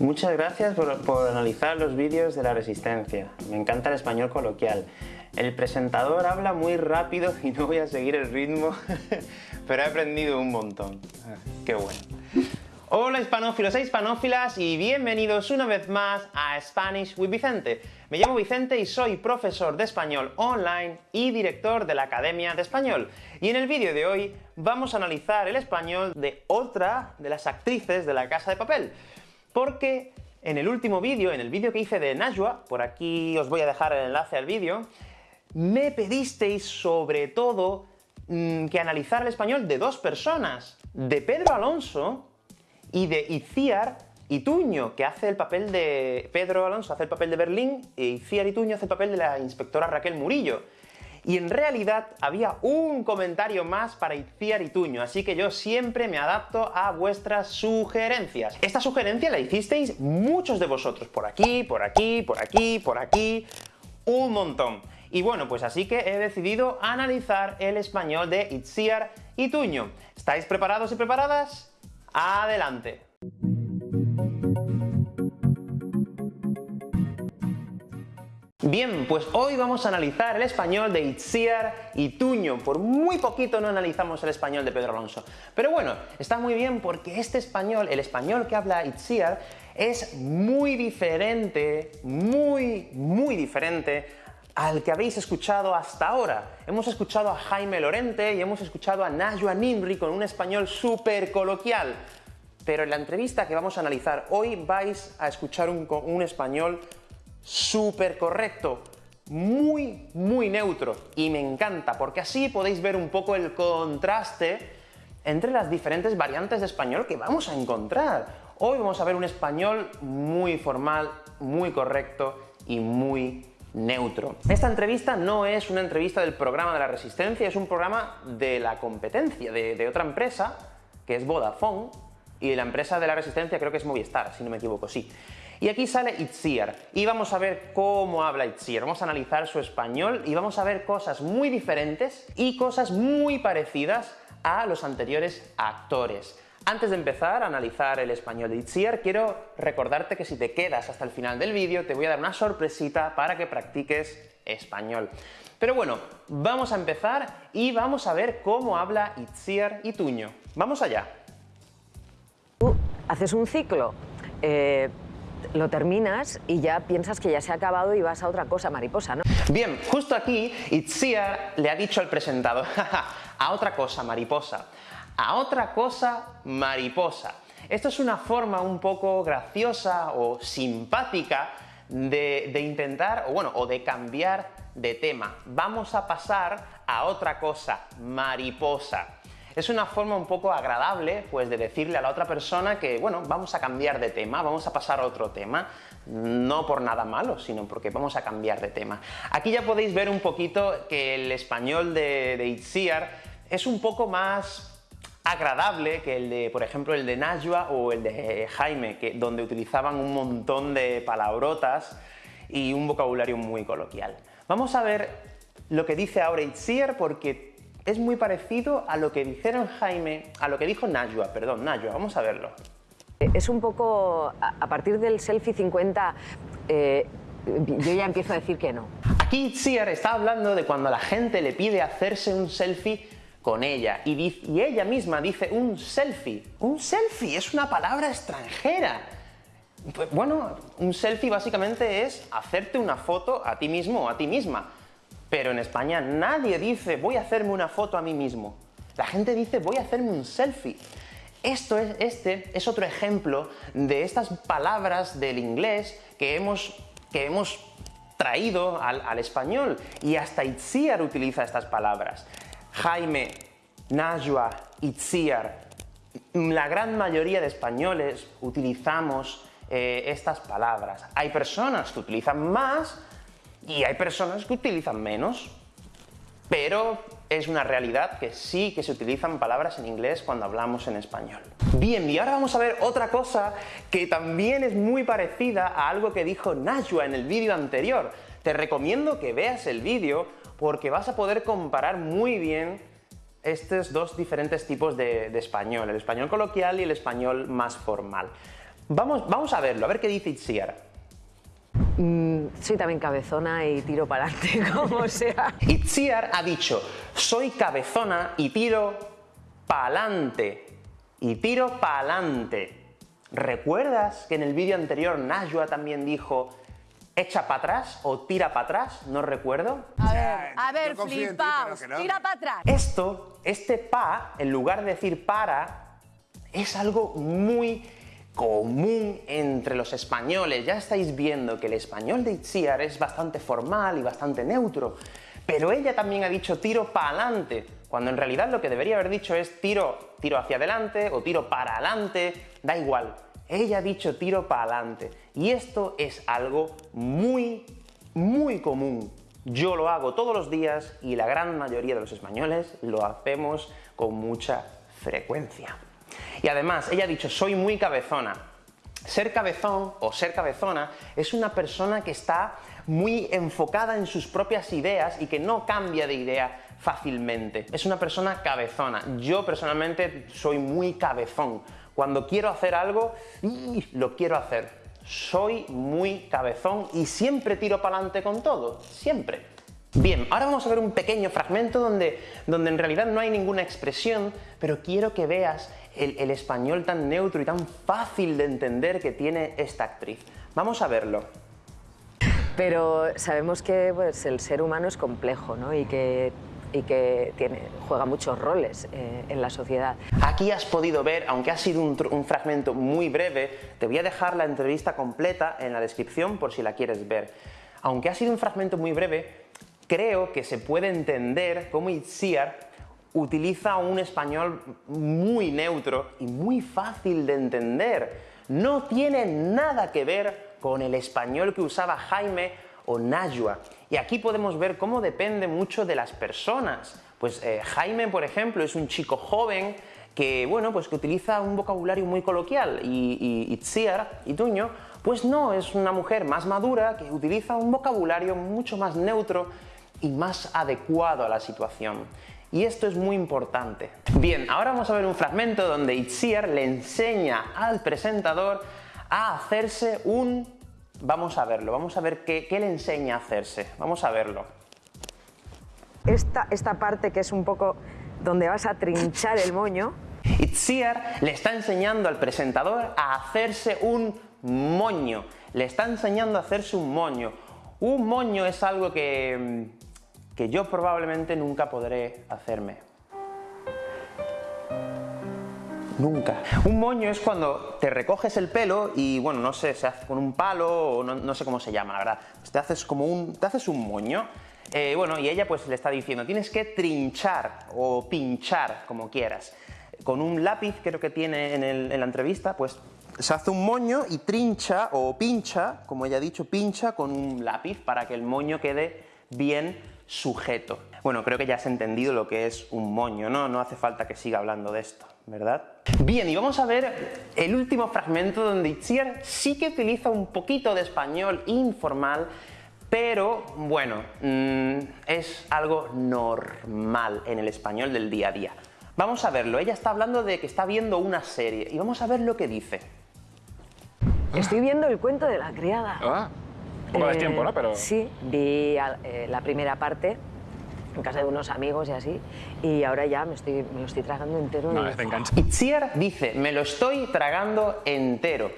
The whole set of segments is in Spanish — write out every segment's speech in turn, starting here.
Muchas gracias por, analizar los vídeos de la Resistencia. Me encanta el español coloquial. El presentador habla muy rápido y no voy a seguir el ritmo, pero he aprendido un montón. Ah, ¡Qué bueno! Hola hispanófilos e hispanófilas y bienvenidos una vez más a Spanish with Vicente. Me llamo Vicente y soy profesor de español online y director de la Academia de Español. Y en el vídeo de hoy vamos a analizar el español de otra de las actrices de La Casa de Papel. Porque en el último vídeo, en el vídeo que hice de Najwa, por aquí os voy a dejar el enlace al vídeo, me pedisteis sobre todo mmm, que analizara el español de dos personas, de Pedro Alonso y de Iciar Ituño, que hace el papel de... Pedro Alonso hace el papel de Berlín, y Iciar Ituño hace el papel de la inspectora Raquel Murillo. Y en realidad había un comentario más para Iciar Ituño, así que yo siempre me adapto a vuestras sugerencias. Esta sugerencia la hicisteis muchos de vosotros, por aquí, por aquí, por aquí, por aquí, un montón. Y bueno, pues así que he decidido analizar el español de Itziar Ituño. ¿Estáis preparados y preparadas? ¡Adelante! Bien, pues hoy vamos a analizar el español de Itziar Ituño. Por muy poquito no analizamos el español de Pedro Alonso. Pero bueno, está muy bien porque este español, el español que habla Itziar, es muy diferente, muy, muy diferente al que habéis escuchado hasta ahora. Hemos escuchado a Jaime Lorente y hemos escuchado a Najwa Nimri con un español súper coloquial. Pero en la entrevista que vamos a analizar hoy vais a escuchar un español súper correcto, muy, muy neutro. Y me encanta, porque así podéis ver un poco el contraste entre las diferentes variantes de español que vamos a encontrar. Hoy vamos a ver un español muy formal, muy correcto y muy neutro. Esta entrevista no es una entrevista del programa de la Resistencia, es un programa de la competencia, de, otra empresa, que es Vodafone, y la empresa de la Resistencia creo que es Movistar, si no me equivoco, sí. Y aquí sale Itziar, y vamos a ver cómo habla Itziar, vamos a analizar su español y vamos a ver cosas muy diferentes y cosas muy parecidas a los anteriores actores. Antes de empezar a analizar el español de Itziar, quiero recordarte que si te quedas hasta el final del vídeo, te voy a dar una sorpresita para que practiques español. Pero bueno, vamos a empezar y vamos a ver cómo habla Itziar Ituño. ¡Vamos allá! Haces un ciclo, eh, lo terminas y ya piensas que ya se ha acabado y vas a otra cosa, mariposa, ¿no? Bien, justo aquí Itziar le ha dicho al presentador, a otra cosa, mariposa a otra cosa mariposa. Esto es una forma un poco graciosa o simpática de, de, intentar, o bueno, o de cambiar de tema. Vamos a pasar a otra cosa, mariposa. Es una forma un poco agradable, pues, de decirle a la otra persona que, bueno, vamos a cambiar de tema, vamos a pasar a otro tema, no por nada malo, sino porque vamos a cambiar de tema. Aquí ya podéis ver un poquito que el español de, de Itziar es un poco más agradable que el de, por ejemplo, el de Najwa o el de Jaime, que, donde utilizaban un montón de palabrotas y un vocabulario muy coloquial. Vamos a ver lo que dice ahora Itziar porque es muy parecido a lo que dijeron Jaime, a lo que dijo Najwa, perdón, Najwa, vamos a verlo. Es un poco, a partir del selfie 50, eh, yo ya empiezo a decir que no. Aquí Itziar está hablando de cuando la gente le pide hacerse un selfie con ella. Y, y, ella misma dice un selfie. Un selfie es una palabra extranjera. Pues, bueno, un selfie básicamente es hacerte una foto a ti mismo o a ti misma. Pero en España nadie dice voy a hacerme una foto a mí mismo. La gente dice voy a hacerme un selfie. Esto es, este es otro ejemplo de estas palabras del inglés que hemos, que hemos traído al, español. Y hasta Itziar utiliza estas palabras. Jaime, Najwa, Itziar, la gran mayoría de españoles utilizamos eh, estas palabras. Hay personas que utilizan más y hay personas que utilizan menos, pero es una realidad que sí que se utilizan palabras en inglés cuando hablamos en español. Bien, y ahora vamos a ver otra cosa que también es muy parecida a algo que dijo Najwa en el vídeo anterior. Te recomiendo que veas el vídeo porque vas a poder comparar muy bien estos dos diferentes tipos de, español, el español coloquial y el español más formal. Vamos, vamos a verlo, a ver qué dice Itziar. Mm, soy también cabezona y tiro para adelante, como sea. Itziar ha dicho, soy cabezona y tiro pa'lante. Y tiro pa'lante. ¿Recuerdas que en el vídeo anterior Najwa también dijo echa para atrás o tira para atrás? No recuerdo. A ver, a ver, ti, flipaos. no. Tira para atrás. Esto, este pa, en lugar de decir para, es algo muy común entre los españoles. Ya estáis viendo que el español de Itziar es bastante formal y bastante neutro. Pero ella también ha dicho tiro para adelante, cuando en realidad lo que debería haber dicho es tiro, tiro hacia adelante o tiro para adelante, da igual. Ella ha dicho tiro para adelante. Y esto es algo muy, muy común. Yo lo hago todos los días y la gran mayoría de los españoles lo hacemos con mucha frecuencia. Y además, ella ha dicho, soy muy cabezona. Ser cabezón o ser cabezona es una persona que está muy enfocada en sus propias ideas y que no cambia de idea fácilmente. Es una persona cabezona. Yo personalmente soy muy cabezón. Cuando quiero hacer algo, lo quiero hacer. Soy muy cabezón y siempre tiro para adelante con todo. Siempre. Bien, ahora vamos a ver un pequeño fragmento donde, donde en realidad no hay ninguna expresión, pero quiero que veas el, el español tan neutro y tan fácil de entender que tiene esta actriz. Vamos a verlo. Pero sabemos que pues, el ser humano es complejo ¿no? y que, y que tiene, juega muchos roles eh, en la sociedad. Aquí has podido ver, aunque ha sido un fragmento muy breve, te voy a dejar la entrevista completa en la descripción por si la quieres ver. Aunque ha sido un fragmento muy breve, creo que se puede entender cómo Itziar utiliza un español muy neutro y muy fácil de entender. No tiene nada que ver con el español que usaba Jaime o Najwa. Y aquí podemos ver cómo depende mucho de las personas. Pues eh, Jaime, por ejemplo, es un chico joven que, bueno, pues que utiliza un vocabulario muy coloquial y, y Itziar, Ituño, pues no, es una mujer más madura que utiliza un vocabulario mucho más neutro y más adecuado a la situación. Y esto es muy importante. Bien, ahora vamos a ver un fragmento donde Itziar le enseña al presentador a hacerse un... Vamos a verlo, vamos a ver qué, qué le enseña a hacerse. Vamos a verlo. Esta, esta parte que es un poco donde vas a trinchar el moño, Itziar le está enseñando al presentador a hacerse un moño. Le está enseñando a hacerse un moño. Un moño es algo que, mm, que yo probablemente nunca podré hacerme. Nunca. Un moño es cuando te recoges el pelo y, bueno, no sé, se hace con un palo o no, no sé cómo se llama, la verdad. Te haces como un, te haces un moño. Eh, bueno, y ella pues le está diciendo, tienes que trinchar o pinchar, como quieras. Con un lápiz, creo que tiene en, en la entrevista, pues se hace un moño y trincha o pincha, como ella ha dicho, pincha con un lápiz para que el moño quede bien sujeto. Bueno, creo que ya has entendido lo que es un moño, ¿no? No hace falta que siga hablando de esto, ¿verdad? Bien, y vamos a ver el último fragmento donde Itziar sí que utiliza un poquito de español informal, pero bueno, mm, es algo normal en el español del día a día. Vamos a verlo, ella está hablando de que está viendo una serie y vamos a ver lo que dice. estoy viendo el cuento de la criada. Ah, poco de Eh, tiempo, ¿no? Pero Sí, vi eh, la primera parte en casa de unos amigos y así, y ahora ya me, estoy, me lo estoy tragando entero. no, y- es de enganche. Itziar dice, me lo estoy tragando entero.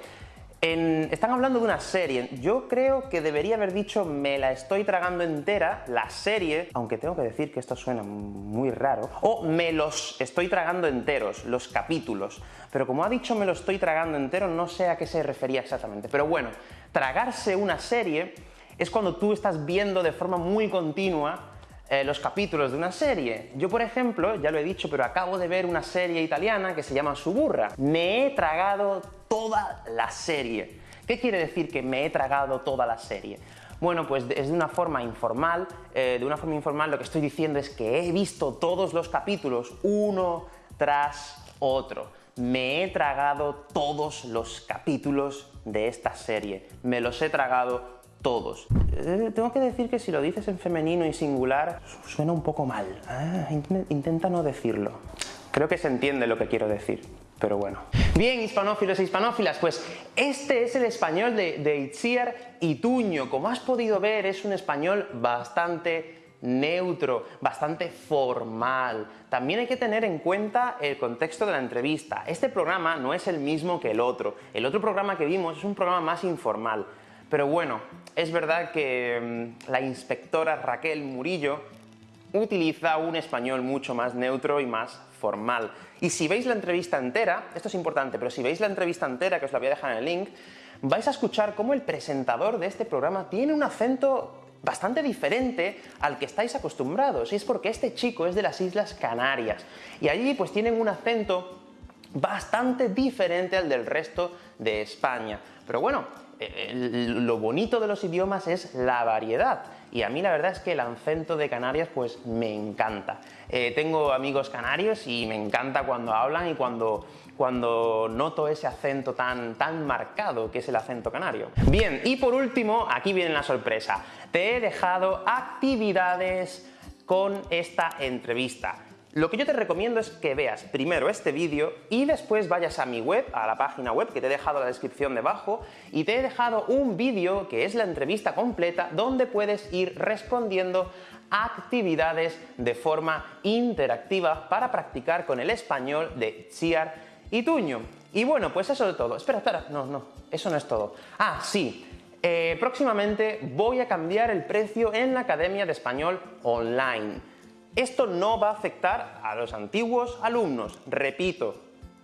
Están hablando de una serie. Yo creo que debería haber dicho me la estoy tragando entera, la serie, aunque tengo que decir que esto suena muy raro, o me los estoy tragando enteros, los capítulos. Pero como ha dicho me lo estoy tragando entero, no sé a qué se refería exactamente. Pero bueno, tragarse una serie es cuando tú estás viendo de forma muy continua eh, los capítulos de una serie. Yo, por ejemplo, ya lo he dicho, pero acabo de ver una serie italiana que se llama Suburra. Me he tragado toda la serie. ¿Qué quiere decir que me he tragado toda la serie? Bueno, pues es de una forma informal. eh, de una forma informal lo que estoy diciendo es que he visto todos los capítulos uno tras otro. Me he tragado todos los capítulos de esta serie. Me los he tragado todos. Eh, tengo que decir que si lo dices en femenino y singular, su- suena un poco mal. Ah, int- intenta no decirlo. Creo que se entiende lo que quiero decir, pero bueno. Bien, hispanófilos e hispanófilas, pues este es el español de, de Itziar Ituño. Como has podido ver, es un español bastante neutro, bastante formal. También hay que tener en cuenta el contexto de la entrevista. Este programa no es el mismo que el otro. El otro programa que vimos es un programa más informal. Pero bueno, es verdad que mm, la inspectora Raquel Murillo utiliza un español mucho más neutro y más formal. Y si veis la entrevista entera, esto es importante, pero si veis la entrevista entera, que os la voy a dejar en el link, vais a escuchar cómo el presentador de este programa tiene un acento bastante diferente al que estáis acostumbrados, y es porque este chico es de las Islas Canarias, y allí pues tienen un acento bastante diferente al del resto de España. Pero bueno, lo bonito de los idiomas es la variedad, y a mí la verdad es que el acento de Canarias pues me encanta. Eh, tengo amigos canarios y me encanta cuando hablan y cuando, cuando noto ese acento tan, tan marcado que es el acento canario. Bien, y por último, aquí viene la sorpresa. Te he dejado actividades con esta entrevista. Lo que yo te recomiendo es que veas primero este vídeo y después vayas a mi web, a la página web que te he dejado en la descripción debajo y te he dejado un vídeo que es la entrevista completa donde puedes ir respondiendo actividades de forma interactiva para practicar con el español de Chiar y Tuño. Y bueno, pues eso es todo. Espera, espera, no, no, eso no es todo. Ah, sí, eh, próximamente voy a cambiar el precio en la Academia de Español Online. Esto no va a afectar a los antiguos alumnos. Repito,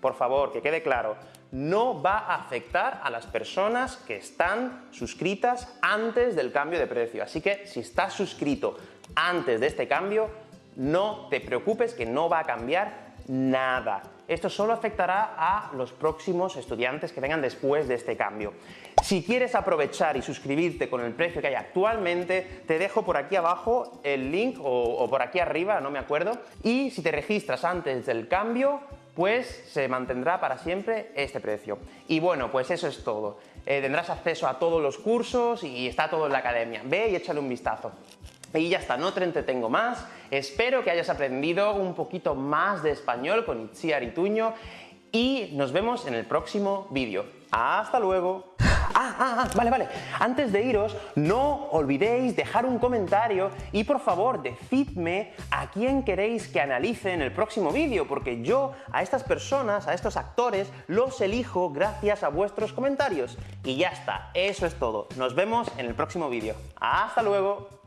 por favor, que quede claro, no va a afectar a las personas que están suscritas antes del cambio de precio. Así que si estás suscrito antes de este cambio, no te preocupes que no va a cambiar nada. Esto solo afectará a los próximos estudiantes que vengan después de este cambio. Si quieres aprovechar y suscribirte con el precio que hay actualmente, te dejo por aquí abajo el link o, por aquí arriba, no me acuerdo. Y si te registras antes del cambio, pues se mantendrá para siempre este precio. Y bueno, pues eso es todo. Eh, tendrás acceso a todos los cursos y está todo en la academia. Ve y échale un vistazo. Y ya está, no te entretengo más. Espero que hayas aprendido un poquito más de español con Itziar Ituño y nos vemos en el próximo vídeo. ¡Hasta luego! Ah, ah, ah, vale, vale. Antes de iros, no olvidéis dejar un comentario y por favor decidme a quién queréis que analice en el próximo vídeo, porque yo a estas personas, a estos actores, los elijo gracias a vuestros comentarios. Y ya está, eso es todo. Nos vemos en el próximo vídeo. ¡Hasta luego!